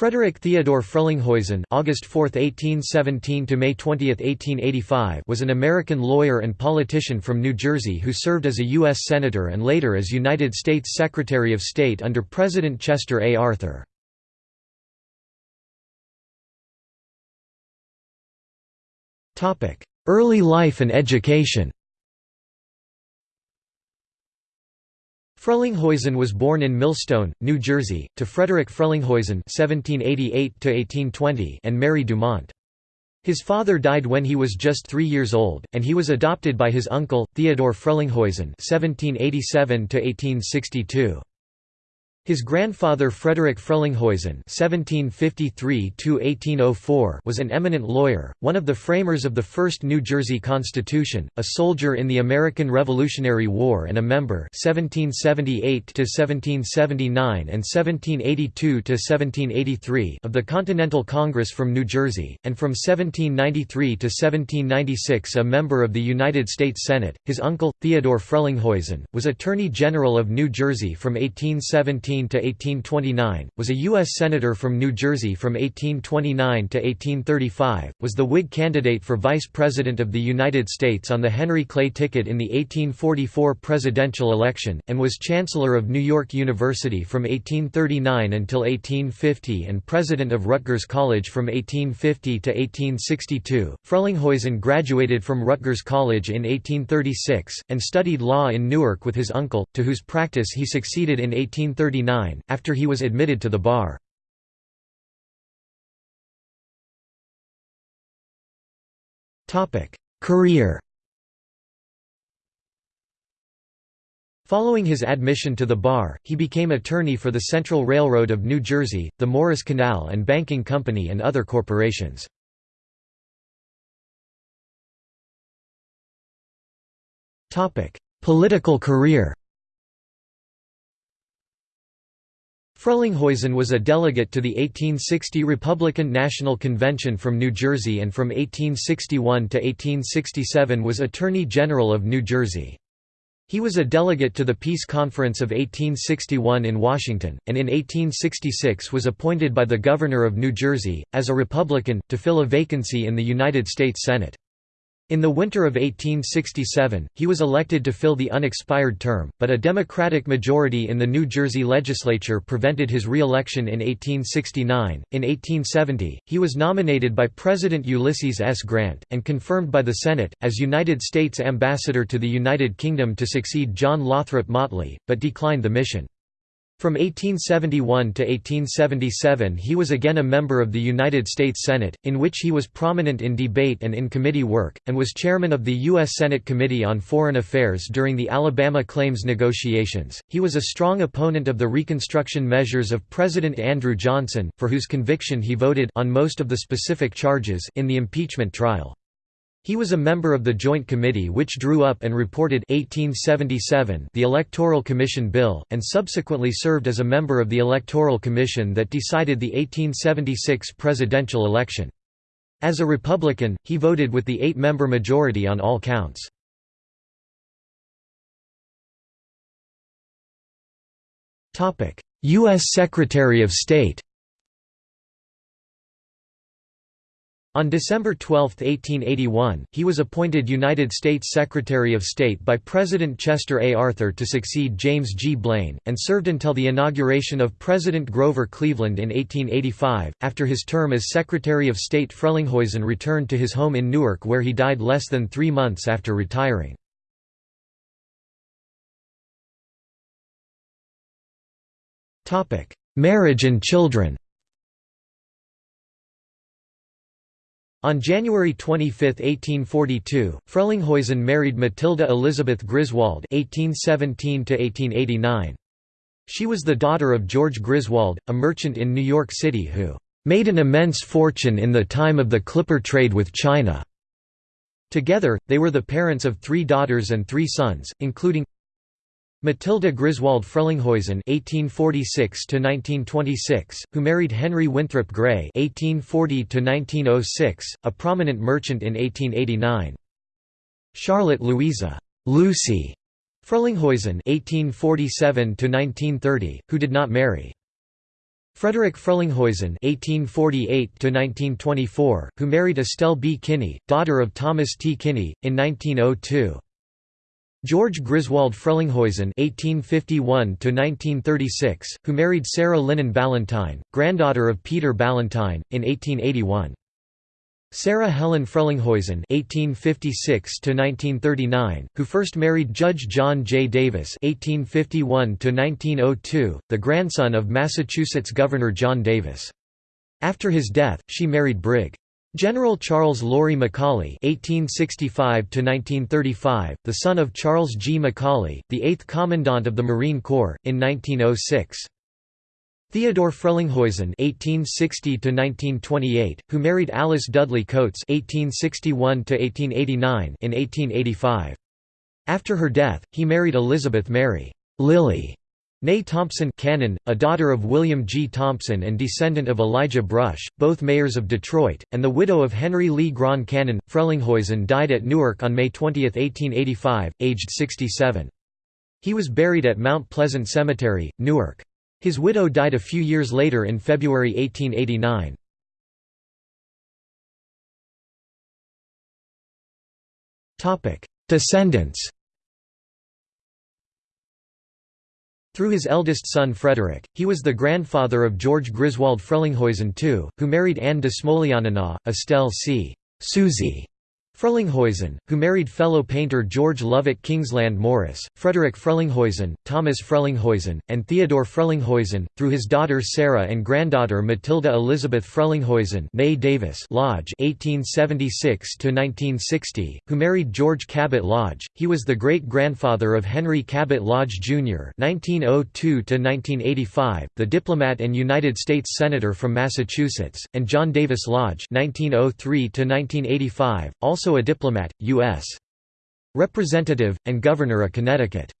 Frederick Theodore Frelinghuysen August 4, 1817 to May 20, 1885 was an American lawyer and politician from New Jersey who served as a U.S. Senator and later as United States Secretary of State under President Chester A. Arthur. Early life and education Frelinghuysen was born in Millstone, New Jersey, to Frederick Frelinghuysen (1788–1820) and Mary Dumont. His father died when he was just three years old, and he was adopted by his uncle Theodore Frelinghuysen (1787–1862). His grandfather Frederick Frelinghuysen (1753–1804) was an eminent lawyer, one of the framers of the first New Jersey Constitution, a soldier in the American Revolutionary War, and a member (1778–1779 and 1782–1783) of the Continental Congress from New Jersey, and from 1793 to 1796 a member of the United States Senate. His uncle Theodore Frelinghuysen was Attorney General of New Jersey from 1817 to 1829, was a U.S. Senator from New Jersey from 1829 to 1835, was the Whig candidate for Vice President of the United States on the Henry Clay ticket in the 1844 presidential election, and was Chancellor of New York University from 1839 until 1850 and President of Rutgers College from 1850 to 1862. Frelinghuysen graduated from Rutgers College in 1836, and studied law in Newark with his uncle, to whose practice he succeeded in 1839 after he was admitted to the bar. Career Following his admission to the bar, he became attorney for the Central Railroad of New Jersey, the Morris Canal and Banking Company and other corporations. Political career Frelinghuysen was a delegate to the 1860 Republican National Convention from New Jersey and from 1861 to 1867 was Attorney General of New Jersey. He was a delegate to the Peace Conference of 1861 in Washington, and in 1866 was appointed by the Governor of New Jersey, as a Republican, to fill a vacancy in the United States Senate. In the winter of 1867, he was elected to fill the unexpired term, but a Democratic majority in the New Jersey legislature prevented his re-election in 1869. In 1870, he was nominated by President Ulysses S. Grant, and confirmed by the Senate, as United States Ambassador to the United Kingdom to succeed John Lothrop Motley, but declined the mission. From 1871 to 1877 he was again a member of the United States Senate, in which he was prominent in debate and in committee work, and was chairman of the U.S. Senate Committee on Foreign Affairs during the Alabama claims negotiations. He was a strong opponent of the Reconstruction measures of President Andrew Johnson, for whose conviction he voted on most of the specific charges in the impeachment trial. He was a member of the Joint Committee which drew up and reported 1877 the Electoral Commission Bill, and subsequently served as a member of the Electoral Commission that decided the 1876 presidential election. As a Republican, he voted with the eight-member majority on all counts. U.S. Secretary of State On December 12, 1881, he was appointed United States Secretary of State by President Chester A. Arthur to succeed James G. Blaine, and served until the inauguration of President Grover Cleveland in 1885. After his term as Secretary of State, Frelinghuysen returned to his home in Newark where he died less than three months after retiring. Marriage and children On January 25, 1842, Frelinghuysen married Matilda Elizabeth Griswold (1817–1889). She was the daughter of George Griswold, a merchant in New York City who made an immense fortune in the time of the clipper trade with China. Together, they were the parents of three daughters and three sons, including Matilda Griswold Frelinghuysen (1846–1926), who married Henry Winthrop Gray (1840–1906), a prominent merchant in 1889. Charlotte Louisa Lucy Frelinghuysen (1847–1930), who did not marry. Frederick Frelinghuysen (1848–1924), who married Estelle B. Kinney, daughter of Thomas T. Kinney, in 1902. George Griswold Frelinghuysen (1851–1936), who married Sarah Linen Ballantine, granddaughter of Peter Ballantine, in 1881. Sarah Helen Frelinghuysen (1856–1939), who first married Judge John J. Davis (1851–1902), the grandson of Massachusetts Governor John Davis. After his death, she married Brig. General Charles Laurie McCawley (1865–1935), the son of Charles G. McCawley, the eighth Commandant of the Marine Corps, in 1906. Theodore Frelinghuysen (1860–1928), who married Alice Dudley Coates (1861–1889) in 1885. After her death, he married Elizabeth Mary Lily Ney Thompson Cannon, a daughter of William G. Thompson and descendant of Elijah Brush, both mayors of Detroit, and the widow of Henry LeGrand Cannon. Frelinghuysen died at Newark on May 20, 1885, aged 67. He was buried at Mount Pleasant Cemetery, Newark. His widow died a few years later in February 1889. Descendants Through his eldest son Frederick, he was the grandfather of George Griswold Frelinghuysen II, who married Anne de Smolianina, Estelle C. Suzy Frelinghuysen, who married fellow painter George Lovett Kingsland Morris, Frederick Frelinghuysen, Thomas Frelinghuysen, and Theodore Frelinghuysen, through his daughter Sarah and granddaughter Matilda Elizabeth Frelinghuysen Davis Lodge 1876–1960, who married George Cabot Lodge. He was the great-grandfather of Henry Cabot Lodge, Jr. 1902–1985, the diplomat and United States Senator from Massachusetts, and John Davis Lodge 1903–1985, also a diplomat, U.S. Representative, and Governor of Connecticut.